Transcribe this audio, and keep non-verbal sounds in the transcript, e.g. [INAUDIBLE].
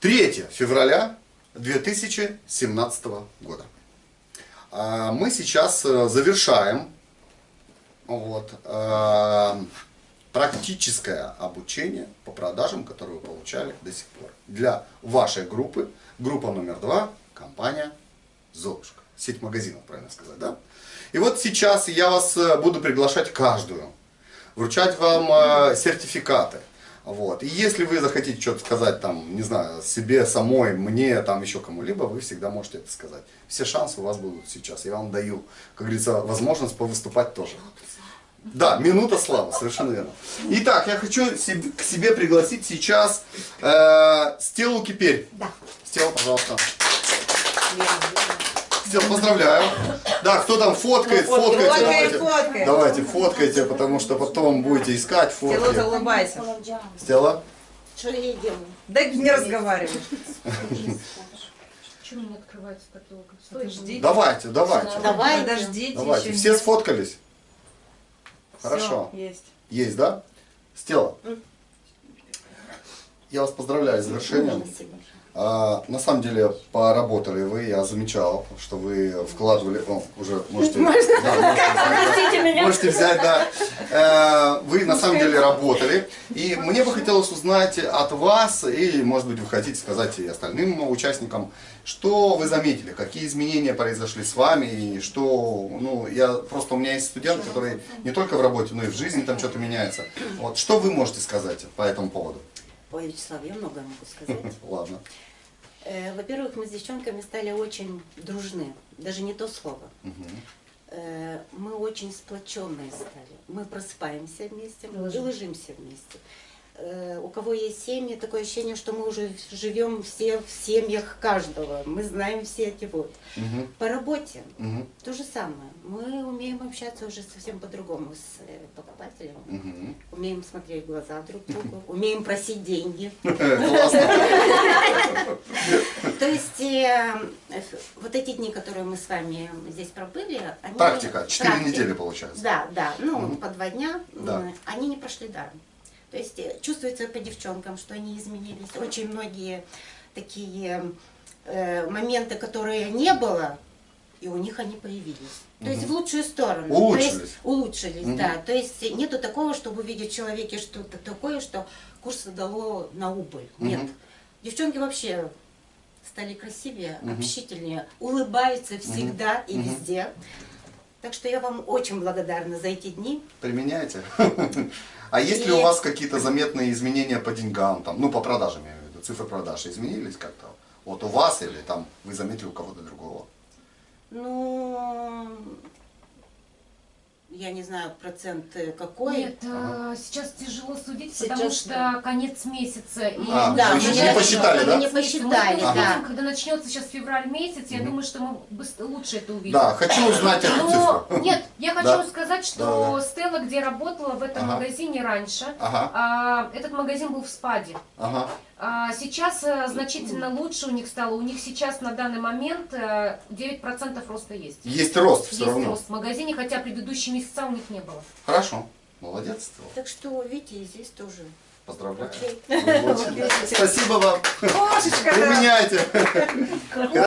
3 февраля 2017 года. А, Мы сейчас э, завершаем вот, э, практическое обучение по продажам, которое вы получали до сих пор. Для вашей группы, группа номер два, компания Золушка. Сеть магазинов, правильно сказать, да? И вот сейчас я вас э, буду приглашать каждую, вручать вам сертификаты. Вот. И если вы захотите что-то сказать, там, не знаю, себе самой, мне, там, еще кому-либо, вы всегда можете это сказать. Все шансы у вас будут сейчас. Я вам даю, как говорится, возможность повыступать тоже. Да, минута славы, совершенно верно. Итак, я хочу себе- к себе пригласить сейчас э, Стеллу Киперь. Да. Стелла, пожалуйста. Стелла, поздравляю. Да, кто там фоткает, фоткайте, Фоткай, давайте. фоткай. Давайте, фоткайте, потому что потом будете искать Стелла, фотки. улыбайся. Стелла? Что я делаю? Да не разговаривай. Почему не открывается каталог? Подожди. Давайте, давайте. Давай. Подождите Давайте. Все сфоткались? Всё, Хорошо. Есть. Есть, да? Стелла. Я вас поздравляю с завершением. А, на самом деле поработали вы, я замечал, что вы вкладывали, о, уже можете, да, можете, меня. можете взять, да. Э, Вы на самом деле работали, и мне бы хотелось узнать от вас, и может быть вы хотите сказать и остальным участникам, что вы заметили, какие изменения произошли с вами, и что, ну, я просто, у меня есть студент, который не только в работе, но и в жизни там что-то меняется. Вот, что вы можете сказать по этому поводу? Ой, Вячеслав, я многое могу сказать. Ладно. Э, Во-первых, мы с девчонками стали очень дружны. Даже не то слово. Э, Мы очень сплоченные стали. Мы просыпаемся вместе и ложимся вместе. Э, У кого есть семьи, такое ощущение, что мы уже живем все в семьях каждого. Мы знаем все эти вот. Мгм. По работе Мгм. то же самое. Мы умеем общаться уже совсем по-другому с покупателем. Мгм. Умеем смотреть в глаза друг другу, умеем просить деньги. [LAUGHS] Классно. [LAUGHS] То вот эти дни, которые мы с вами здесь пробыли, они... Практика. Четыре Практика. недели получается. Да, да, ну Мгм. по два дня, Да. они не прошли даром. То есть э, чувствуется по девчонкам, что они изменились. Очень многие такие э, моменты, которые не было, и у них они появились. То есть в лучшую сторону. То Улучшились. есть улучшились, Мгм. да. То есть нету такого, чтобы увидеть в человеке что-то такое, что курс дало на убыль. Нет. Мгм. Девчонки вообще стали красивее, Мгм. общительнее, улыбаются всегда и Мгм. везде. Так что я вам очень благодарна за эти дни. Применяете? [LAUGHS] А есть ли у И- вас какие-то заметные изменения по деньгам, там, ну по продажам я имею в виду, цифры продаж изменились как-то? Вот у вас или там вы заметили у кого-то другого? Ну, я не знаю процент э, какой. Нет, э, сейчас тяжело судить, Сейчас, потому что да. конец месяца. И А, Да, мы не посчитали, да? не посчитали, Мы да. когда начнется сейчас февраль месяц, я думаю, что мы лучше это увидим. Да, хочу узнать эту Но цифру. нет, я хочу Да. сказать, что Да, да. Стелла, где работала в этом Ага. магазине раньше, Ага, а, этот магазин был в спаде. ага. А, Сейчас э, значительно лучше у них стало. У них сейчас на данный момент э, 9% роста есть. Есть рост все Есть равно. рост в магазине, хотя предыдущие месяца у них не было. Хорошо. Молодец. Так что, видите, и здесь тоже. Поздравляю. Спасибо вам. Кошечка. Применяйте.